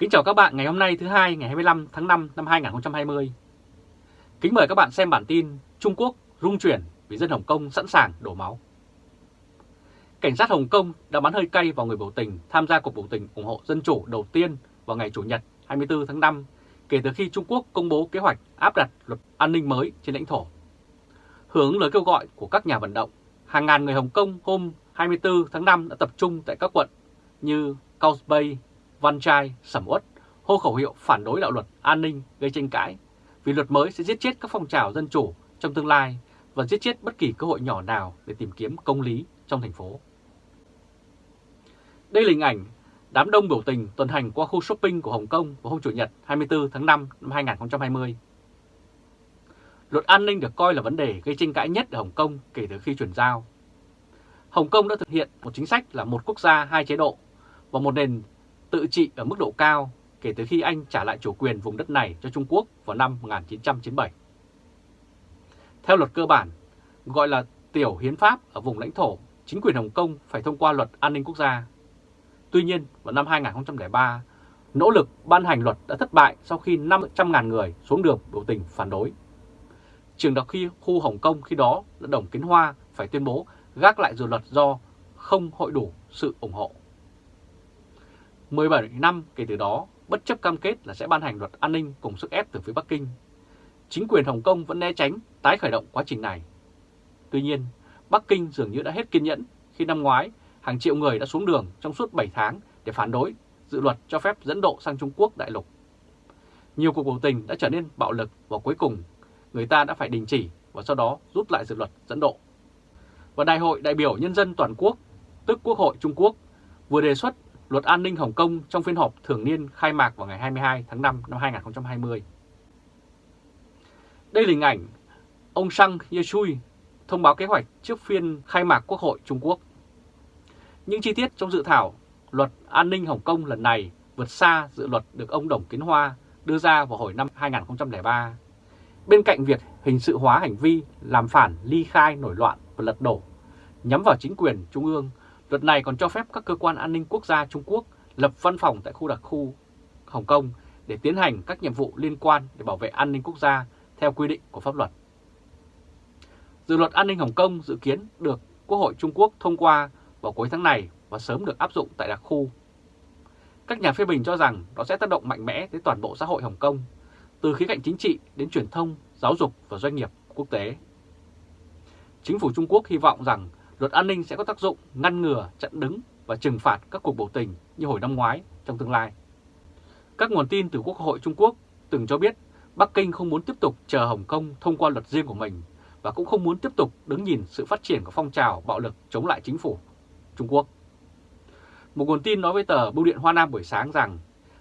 Kính chào các bạn ngày hôm nay thứ hai ngày 25 tháng 5 năm 2020. Kính mời các bạn xem bản tin Trung Quốc rung chuyển vì dân Hồng Kông sẵn sàng đổ máu. Cảnh sát Hồng Kông đã bắn hơi cay vào người biểu tình tham gia cuộc biểu tình ủng hộ dân chủ đầu tiên vào ngày Chủ nhật 24 tháng 5 kể từ khi Trung Quốc công bố kế hoạch áp đặt luật an ninh mới trên lãnh thổ. Hướng lời kêu gọi của các nhà vận động, hàng ngàn người Hồng Kông hôm 24 tháng 5 đã tập trung tại các quận như Causeway, Văn Trai, Sầm Uất hô khẩu hiệu phản đối đạo luật an ninh gây tranh cãi vì luật mới sẽ giết chết các phong trào dân chủ trong tương lai và giết chết bất kỳ cơ hội nhỏ nào để tìm kiếm công lý trong thành phố. Đây là hình ảnh đám đông biểu tình tuần hành qua khu shopping của Hồng Kông vào hôm Chủ nhật 24 tháng 5 năm 2020. Luật an ninh được coi là vấn đề gây tranh cãi nhất ở Hồng Kông kể từ khi chuyển giao. Hồng Kông đã thực hiện một chính sách là một quốc gia hai chế độ và một nền tự trị ở mức độ cao kể từ khi Anh trả lại chủ quyền vùng đất này cho Trung Quốc vào năm 1997. Theo luật cơ bản, gọi là tiểu hiến pháp ở vùng lãnh thổ, chính quyền Hồng Kông phải thông qua luật an ninh quốc gia. Tuy nhiên, vào năm 2003, nỗ lực ban hành luật đã thất bại sau khi 500.000 người xuống đường biểu tình phản đối. Trường đặc khi khu Hồng Kông khi đó là Đồng Kiến Hoa phải tuyên bố gác lại dự luật do không hội đủ sự ủng hộ. 17 năm kể từ đó, bất chấp cam kết là sẽ ban hành luật an ninh cùng sức ép từ phía Bắc Kinh, chính quyền Hồng Kông vẫn né tránh tái khởi động quá trình này. Tuy nhiên, Bắc Kinh dường như đã hết kiên nhẫn khi năm ngoái hàng triệu người đã xuống đường trong suốt 7 tháng để phản đối dự luật cho phép dẫn độ sang Trung Quốc đại lục. Nhiều cuộc biểu tình đã trở nên bạo lực và cuối cùng người ta đã phải đình chỉ và sau đó rút lại dự luật dẫn độ. Và Đại hội đại biểu Nhân dân Toàn quốc, tức Quốc hội Trung Quốc, vừa đề xuất luật an ninh Hồng Kông trong phiên họp thường niên khai mạc vào ngày 22 tháng 5 năm 2020. Đây là hình ảnh ông Sang Yeshui thông báo kế hoạch trước phiên khai mạc Quốc hội Trung Quốc. Những chi tiết trong dự thảo luật an ninh Hồng Kông lần này vượt xa dự luật được ông Đồng Kiến Hoa đưa ra vào hồi năm 2003. Bên cạnh việc hình sự hóa hành vi làm phản ly khai nổi loạn và lật đổ, nhắm vào chính quyền trung ương Luật này còn cho phép các cơ quan an ninh quốc gia Trung Quốc lập văn phòng tại khu đặc khu Hồng Kông để tiến hành các nhiệm vụ liên quan để bảo vệ an ninh quốc gia theo quy định của pháp luật. Dự luật an ninh Hồng Kông dự kiến được Quốc hội Trung Quốc thông qua vào cuối tháng này và sớm được áp dụng tại đặc khu. Các nhà phê bình cho rằng nó sẽ tác động mạnh mẽ tới toàn bộ xã hội Hồng Kông, từ khía cạnh chính trị đến truyền thông, giáo dục và doanh nghiệp quốc tế. Chính phủ Trung Quốc hy vọng rằng luật an ninh sẽ có tác dụng ngăn ngừa, chặn đứng và trừng phạt các cuộc biểu tình như hồi năm ngoái trong tương lai. Các nguồn tin từ Quốc hội Trung Quốc từng cho biết Bắc Kinh không muốn tiếp tục chờ Hồng Kông thông qua luật riêng của mình và cũng không muốn tiếp tục đứng nhìn sự phát triển của phong trào bạo lực chống lại chính phủ Trung Quốc. Một nguồn tin nói với tờ Bưu điện Hoa Nam buổi sáng rằng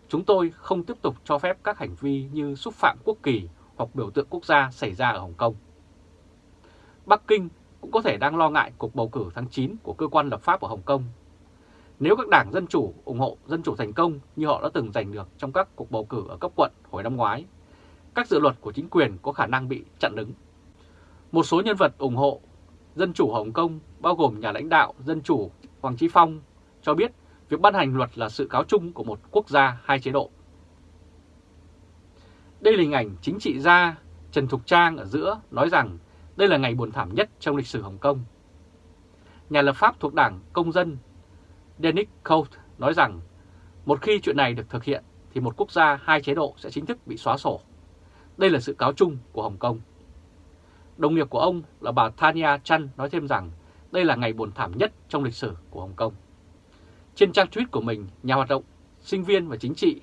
chúng tôi không tiếp tục cho phép các hành vi như xúc phạm quốc kỳ hoặc biểu tượng quốc gia xảy ra ở Hồng Kông. Bắc Kinh cũng có thể đang lo ngại cuộc bầu cử tháng 9 của cơ quan lập pháp ở Hồng Kông. Nếu các đảng Dân Chủ ủng hộ Dân Chủ thành công như họ đã từng giành được trong các cuộc bầu cử ở cấp quận hồi năm ngoái, các dự luật của chính quyền có khả năng bị chặn đứng. Một số nhân vật ủng hộ Dân Chủ Hồng Kông bao gồm nhà lãnh đạo Dân Chủ Hoàng Chí Phong cho biết việc ban hành luật là sự cáo chung của một quốc gia hai chế độ. Đây là hình ảnh chính trị gia Trần Thục Trang ở giữa nói rằng đây là ngày buồn thảm nhất trong lịch sử Hồng Kông. Nhà lập pháp thuộc đảng Công dân Dennis Cote nói rằng một khi chuyện này được thực hiện thì một quốc gia hai chế độ sẽ chính thức bị xóa sổ. Đây là sự cáo chung của Hồng Kông. Đồng nghiệp của ông là bà Tania Chan nói thêm rằng đây là ngày buồn thảm nhất trong lịch sử của Hồng Kông. Trên trang tweet của mình, nhà hoạt động, sinh viên và chính trị,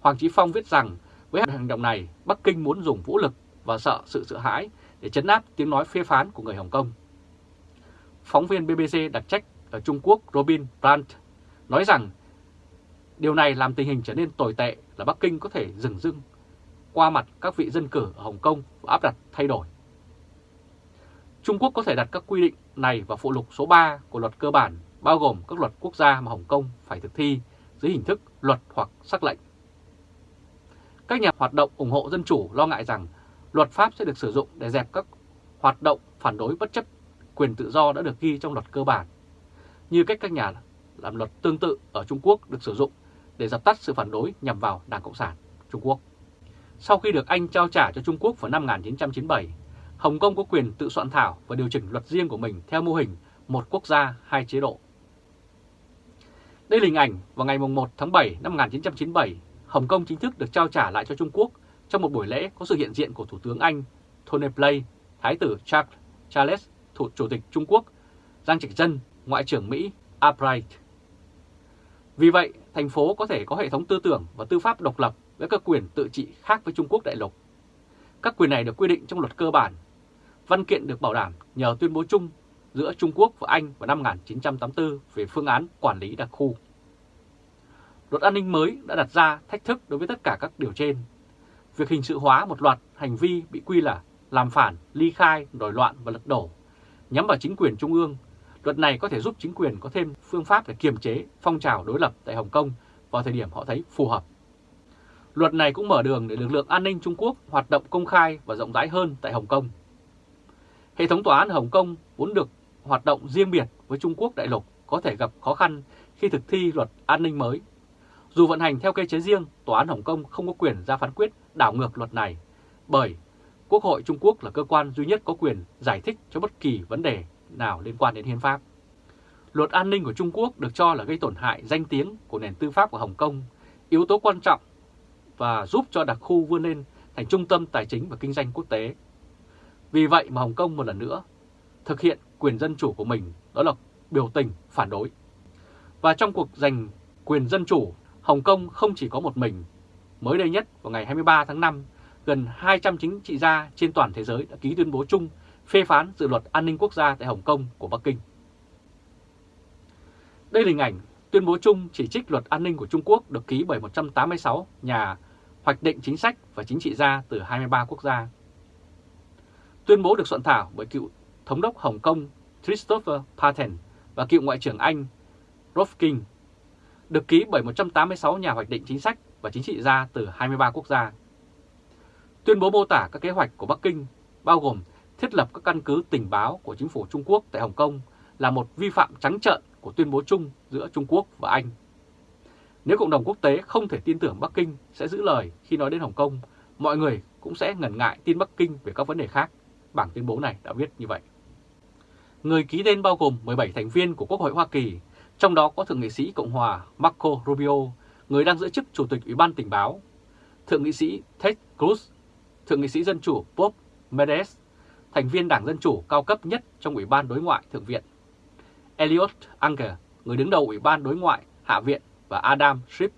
Hoàng Chí Phong viết rằng với hành động này, Bắc Kinh muốn dùng vũ lực và sợ sự sợ hãi để chấn áp tiếng nói phê phán của người Hồng Kông. Phóng viên BBC đặc trách ở Trung Quốc Robin Brandt nói rằng điều này làm tình hình trở nên tồi tệ là Bắc Kinh có thể dừng dưng qua mặt các vị dân cử ở Hồng Kông và áp đặt thay đổi. Trung Quốc có thể đặt các quy định này vào phụ lục số 3 của luật cơ bản, bao gồm các luật quốc gia mà Hồng Kông phải thực thi dưới hình thức luật hoặc sắc lệnh. Các nhà hoạt động ủng hộ dân chủ lo ngại rằng luật pháp sẽ được sử dụng để dẹp các hoạt động phản đối bất chấp quyền tự do đã được ghi trong luật cơ bản, như cách các nhà làm luật tương tự ở Trung Quốc được sử dụng để dập tắt sự phản đối nhằm vào Đảng Cộng sản Trung Quốc. Sau khi được Anh trao trả cho Trung Quốc vào năm 1997, Hồng Kông có quyền tự soạn thảo và điều chỉnh luật riêng của mình theo mô hình một quốc gia, hai chế độ. Đây là hình ảnh vào ngày 1 tháng 7 năm 1997, Hồng Kông chính thức được trao trả lại cho Trung Quốc trong một buổi lễ có sự hiện diện của Thủ tướng Anh Tony Blair, Thái tử Charles, Charles Thủ, Chủ tịch Trung Quốc, Giang Trạch Dân, Ngoại trưởng Mỹ Albright. Vì vậy, thành phố có thể có hệ thống tư tưởng và tư pháp độc lập với các quyền tự trị khác với Trung Quốc đại lục. Các quyền này được quy định trong luật cơ bản. Văn kiện được bảo đảm nhờ tuyên bố chung giữa Trung Quốc và Anh vào năm 1984 về phương án quản lý đặc khu. Luật an ninh mới đã đặt ra thách thức đối với tất cả các điều trên. Việc hình sự hóa một loạt hành vi bị quy là làm phản, ly khai, đổi loạn và lật đổ, nhắm vào chính quyền trung ương. Luật này có thể giúp chính quyền có thêm phương pháp để kiềm chế phong trào đối lập tại Hồng Kông vào thời điểm họ thấy phù hợp. Luật này cũng mở đường để lực lượng an ninh Trung Quốc hoạt động công khai và rộng rãi hơn tại Hồng Kông. Hệ thống tòa án Hồng Kông vốn được hoạt động riêng biệt với Trung Quốc đại lục có thể gặp khó khăn khi thực thi luật an ninh mới. Dù vận hành theo cơ chế riêng, Tòa án Hồng Kông không có quyền ra phán quyết đảo ngược luật này, bởi Quốc hội Trung Quốc là cơ quan duy nhất có quyền giải thích cho bất kỳ vấn đề nào liên quan đến hiến pháp. Luật an ninh của Trung Quốc được cho là gây tổn hại danh tiếng của nền tư pháp của Hồng Kông, yếu tố quan trọng và giúp cho đặc khu vươn lên thành trung tâm tài chính và kinh doanh quốc tế. Vì vậy mà Hồng Kông một lần nữa thực hiện quyền dân chủ của mình, đó là biểu tình phản đối. Và trong cuộc giành quyền dân chủ, Hồng Kông không chỉ có một mình. Mới đây nhất vào ngày 23 tháng 5, gần 200 chính trị gia trên toàn thế giới đã ký tuyên bố chung phê phán dự luật an ninh quốc gia tại Hồng Kông của Bắc Kinh. Đây là hình ảnh tuyên bố chung chỉ trích luật an ninh của Trung Quốc được ký bởi 186 nhà hoạch định chính sách và chính trị gia từ 23 quốc gia. Tuyên bố được soạn thảo bởi cựu thống đốc Hồng Kông Christopher Patten và cựu Ngoại trưởng Anh Rolf King, được ký bởi 186 nhà hoạch định chính sách và chính trị gia từ 23 quốc gia. Tuyên bố mô tả các kế hoạch của Bắc Kinh, bao gồm thiết lập các căn cứ tình báo của chính phủ Trung Quốc tại Hồng Kông là một vi phạm trắng trợn của tuyên bố chung giữa Trung Quốc và Anh. Nếu cộng đồng quốc tế không thể tin tưởng Bắc Kinh sẽ giữ lời khi nói đến Hồng Kông, mọi người cũng sẽ ngần ngại tin Bắc Kinh về các vấn đề khác. Bảng tuyên bố này đã viết như vậy. Người ký tên bao gồm 17 thành viên của Quốc hội Hoa Kỳ, trong đó có Thượng nghị sĩ Cộng hòa Marco Rubio, người đang giữ chức Chủ tịch Ủy ban Tình báo, Thượng nghị sĩ Ted Cruz, Thượng nghị sĩ Dân chủ Bob Menendez, thành viên Đảng Dân Chủ cao cấp nhất trong Ủy ban Đối ngoại Thượng viện, Elliot Anger, người đứng đầu Ủy ban Đối ngoại Hạ viện và Adam Schiff,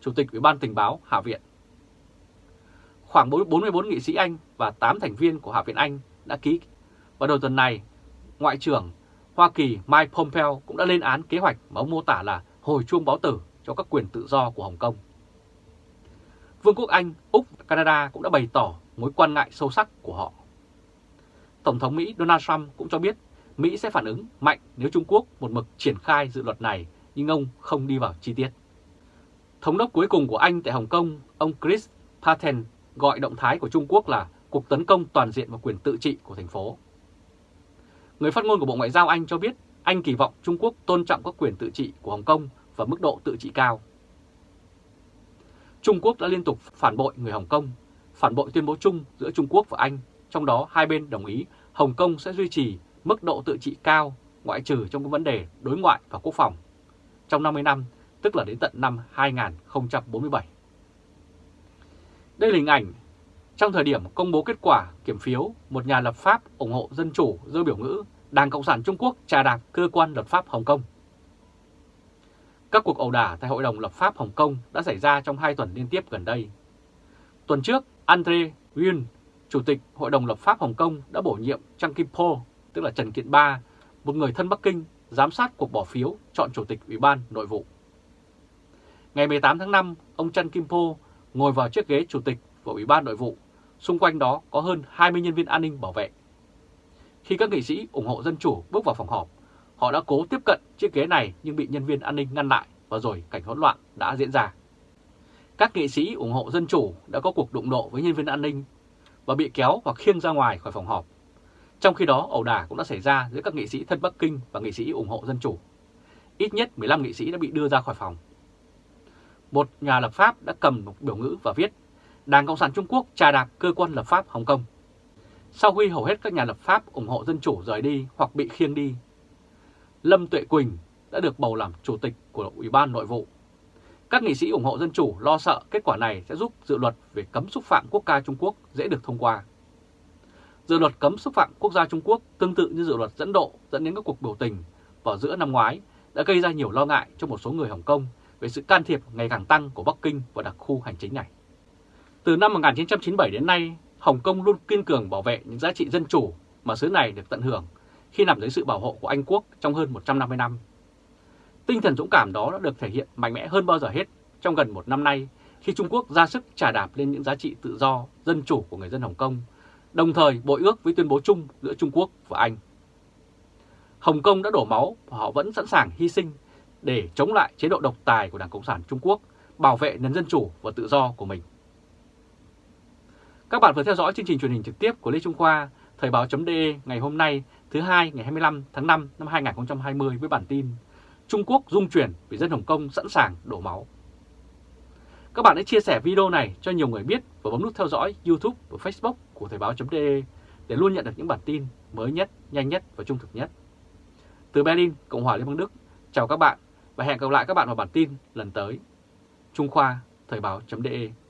Chủ tịch Ủy ban Tình báo Hạ viện. Khoảng 44 nghị sĩ Anh và 8 thành viên của Hạ viện Anh đã ký. Vào đầu tuần này, Ngoại trưởng Hoa Kỳ Mike Pompeo cũng đã lên án kế hoạch mà ông mô tả là hồi chuông báo tử cho các quyền tự do của Hồng Kông. Vương quốc Anh, Úc và Canada cũng đã bày tỏ mối quan ngại sâu sắc của họ. Tổng thống Mỹ Donald Trump cũng cho biết Mỹ sẽ phản ứng mạnh nếu Trung Quốc một mực triển khai dự luật này nhưng ông không đi vào chi tiết. Thống đốc cuối cùng của Anh tại Hồng Kông, ông Chris Patten gọi động thái của Trung Quốc là cuộc tấn công toàn diện vào quyền tự trị của thành phố. Người phát ngôn của Bộ Ngoại giao Anh cho biết Anh kỳ vọng Trung Quốc tôn trọng các quyền tự trị của Hồng Kông và mức độ tự trị cao. Trung Quốc đã liên tục phản bội người Hồng Kông, phản bội tuyên bố chung giữa Trung Quốc và Anh, trong đó hai bên đồng ý Hồng Kông sẽ duy trì mức độ tự trị cao ngoại trừ trong các vấn đề đối ngoại và quốc phòng trong 50 năm, tức là đến tận năm 2047. Đây là hình ảnh trong thời điểm công bố kết quả kiểm phiếu, một nhà lập pháp ủng hộ dân chủ dơ biểu ngữ Đảng Cộng sản Trung Quốc trà đạp cơ quan lập pháp Hồng Kông. Các cuộc ẩu đả tại Hội đồng lập pháp Hồng Kông đã xảy ra trong hai tuần liên tiếp gần đây. Tuần trước, Andre Yun, Chủ tịch Hội đồng lập pháp Hồng Kông đã bổ nhiệm Trang Kim Po, tức là Trần Kiện Ba, một người thân Bắc Kinh, giám sát cuộc bỏ phiếu chọn Chủ tịch Ủy ban Nội vụ. Ngày 18 tháng 5, ông Trần Kim Po ngồi vào chiếc ghế Chủ tịch của Ủy ban Nội vụ, xung quanh đó có hơn 20 nhân viên an ninh bảo vệ. Khi các nghị sĩ ủng hộ Dân Chủ bước vào phòng họp, họ đã cố tiếp cận chiếc ghế này nhưng bị nhân viên an ninh ngăn lại và rồi cảnh hỗn loạn đã diễn ra. Các nghị sĩ ủng hộ Dân Chủ đã có cuộc đụng độ với nhân viên an ninh và bị kéo hoặc khiêng ra ngoài khỏi phòng họp. Trong khi đó, ẩu đả cũng đã xảy ra giữa các nghị sĩ thân Bắc Kinh và nghị sĩ ủng hộ Dân Chủ. Ít nhất 15 nghị sĩ đã bị đưa ra khỏi phòng. một nhà lập pháp đã cầm một biểu ngữ và viết Đảng Cộng sản Trung Quốc trà đạp cơ quan lập pháp Hồng Kông. Sau khi hầu hết các nhà lập pháp ủng hộ dân chủ rời đi hoặc bị khiêng đi, Lâm Tuệ Quỳnh đã được bầu làm chủ tịch của Ủy ban Nội vụ. Các nghị sĩ ủng hộ dân chủ lo sợ kết quả này sẽ giúp dự luật về cấm xúc phạm quốc ca Trung Quốc dễ được thông qua. Dự luật cấm xúc phạm quốc gia Trung Quốc tương tự như dự luật dẫn độ dẫn đến các cuộc biểu tình vào giữa năm ngoái đã gây ra nhiều lo ngại cho một số người Hồng Kông về sự can thiệp ngày càng tăng của Bắc Kinh vào đặc khu hành chính này. Từ năm 1997 đến nay, Hồng Kông luôn kiên cường bảo vệ những giá trị dân chủ mà xứ này được tận hưởng khi nằm dưới sự bảo hộ của Anh Quốc trong hơn 150 năm. Tinh thần dũng cảm đó đã được thể hiện mạnh mẽ hơn bao giờ hết trong gần một năm nay khi Trung Quốc ra sức trả đạp lên những giá trị tự do, dân chủ của người dân Hồng Kông, đồng thời bội ước với tuyên bố chung giữa Trung Quốc và Anh. Hồng Kông đã đổ máu và họ vẫn sẵn sàng hy sinh để chống lại chế độ độc tài của Đảng Cộng sản Trung Quốc, bảo vệ nền dân chủ và tự do của mình. Các bạn vừa theo dõi chương trình truyền hình trực tiếp của Lê Trung Khoa, Thời báo.de ngày hôm nay thứ hai ngày 25 tháng 5 năm 2020 với bản tin Trung Quốc dung chuyển vì dân Hồng Kông sẵn sàng đổ máu. Các bạn hãy chia sẻ video này cho nhiều người biết và bấm nút theo dõi YouTube và Facebook của Thời báo.de để luôn nhận được những bản tin mới nhất, nhanh nhất và trung thực nhất. Từ Berlin, Cộng hòa Liên bang Đức, chào các bạn và hẹn gặp lại các bạn vào bản tin lần tới. Trung Khoa, Thời báo.de